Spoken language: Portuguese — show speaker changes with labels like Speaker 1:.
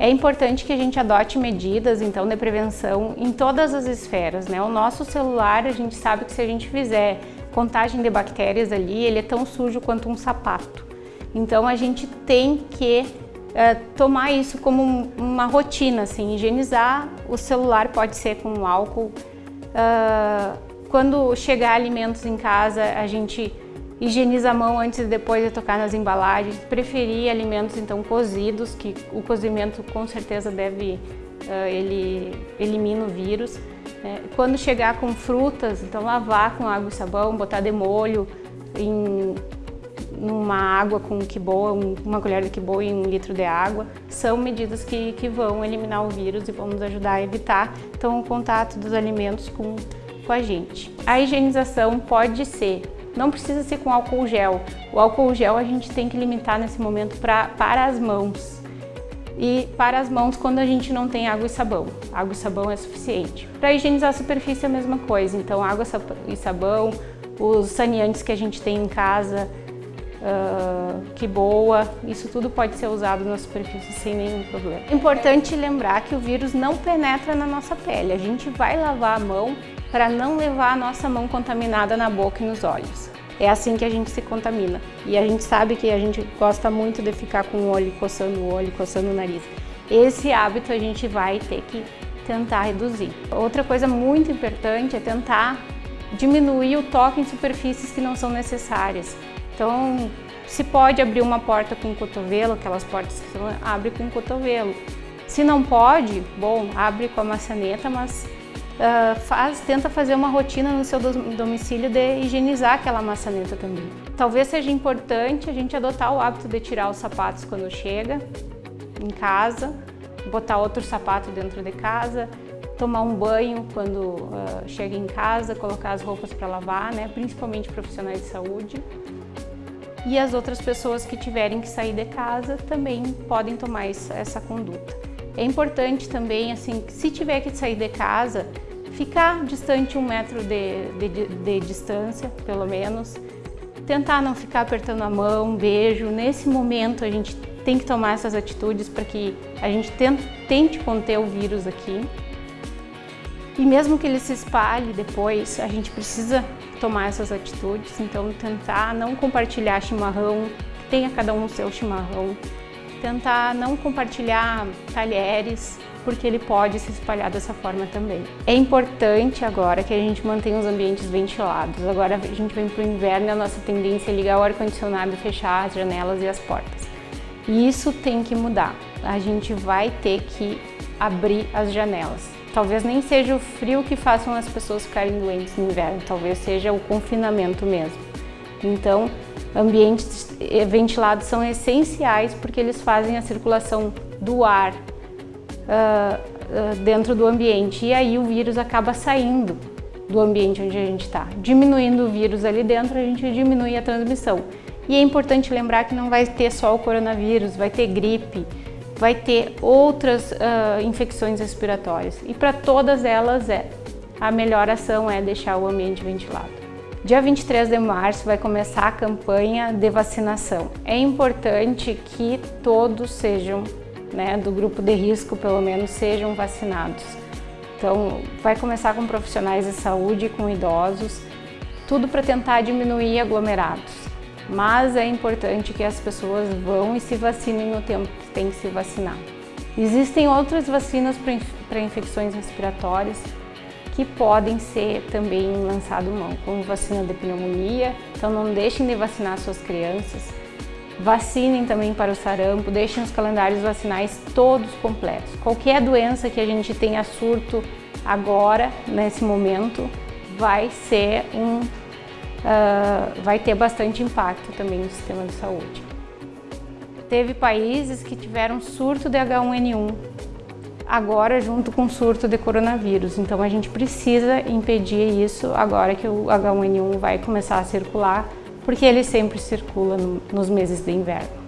Speaker 1: É importante que a gente adote medidas, então, de prevenção em todas as esferas, né? O nosso celular, a gente sabe que se a gente fizer contagem de bactérias ali, ele é tão sujo quanto um sapato. Então, a gente tem que é, tomar isso como uma rotina, assim, higienizar o celular pode ser com álcool. Uh, quando chegar alimentos em casa, a gente higieniza a mão antes e depois de tocar nas embalagens. Preferir alimentos então cozidos, que o cozimento com certeza deve, uh, ele elimina o vírus. Né? Quando chegar com frutas, então lavar com água e sabão, botar de molho em numa água com quiboa, uma colher de quiboa e um litro de água, são medidas que, que vão eliminar o vírus e vão nos ajudar a evitar então, o contato dos alimentos com, com a gente. A higienização pode ser, não precisa ser com álcool gel. O álcool gel a gente tem que limitar nesse momento pra, para as mãos. E para as mãos quando a gente não tem água e sabão. Água e sabão é suficiente. Para higienizar a superfície é a mesma coisa, então água e sabão, os saneantes que a gente tem em casa, uh, que boa, isso tudo pode ser usado na superfície sem nenhum problema. É importante lembrar que o vírus não penetra na nossa pele, a gente vai lavar a mão para não levar a nossa mão contaminada na boca e nos olhos. É assim que a gente se contamina. E a gente sabe que a gente gosta muito de ficar com o olho coçando o olho, coçando o nariz. Esse hábito a gente vai ter que tentar reduzir. Outra coisa muito importante é tentar diminuir o toque em superfícies que não são necessárias. Então, se pode abrir uma porta com o cotovelo, aquelas portas que são, abre com o cotovelo. Se não pode, bom, abre com a maçaneta, mas uh, faz, tenta fazer uma rotina no seu domicílio de higienizar aquela maçaneta também. Talvez seja importante a gente adotar o hábito de tirar os sapatos quando chega em casa, botar outro sapato dentro de casa, tomar um banho quando uh, chega em casa, colocar as roupas para lavar, né? principalmente profissionais de saúde e as outras pessoas que tiverem que sair de casa também podem tomar essa conduta. É importante também, assim, se tiver que sair de casa, ficar distante um metro de, de, de distância, pelo menos. Tentar não ficar apertando a mão, um beijo. Nesse momento a gente tem que tomar essas atitudes para que a gente tente, tente conter o vírus aqui. E mesmo que ele se espalhe depois, a gente precisa tomar essas atitudes, então tentar não compartilhar chimarrão, tenha cada um o seu chimarrão, tentar não compartilhar talheres, porque ele pode se espalhar dessa forma também. É importante agora que a gente mantenha os ambientes ventilados. Agora a gente vem para o inverno e a nossa tendência é ligar o ar-condicionado e fechar as janelas e as portas. E isso tem que mudar. A gente vai ter que abrir as janelas. Talvez nem seja o frio que façam as pessoas ficarem doentes no inverno, talvez seja o confinamento mesmo. Então, ambientes ventilados são essenciais porque eles fazem a circulação do ar uh, uh, dentro do ambiente e aí o vírus acaba saindo do ambiente onde a gente está. Diminuindo o vírus ali dentro, a gente diminui a transmissão. E é importante lembrar que não vai ter só o coronavírus, vai ter gripe, vai ter outras uh, infecções respiratórias e para todas elas é a melhor ação é deixar o ambiente ventilado. Dia 23 de março vai começar a campanha de vacinação. É importante que todos sejam, né, do grupo de risco pelo menos, sejam vacinados. Então vai começar com profissionais de saúde, com idosos, tudo para tentar diminuir aglomerados mas é importante que as pessoas vão e se vacinem no tempo que tem que se vacinar. Existem outras vacinas para infecções respiratórias que podem ser também lançado mão, como vacina de pneumonia, então não deixem de vacinar suas crianças. Vacinem também para o sarampo, deixem os calendários vacinais todos completos. Qualquer doença que a gente tenha surto agora, nesse momento, vai ser um uh, vai ter bastante impacto também no sistema de saúde. Teve países que tiveram surto de H1N1, agora junto com surto de coronavírus. Então a gente precisa impedir isso agora que o H1N1 vai começar a circular, porque ele sempre circula no, nos meses de inverno.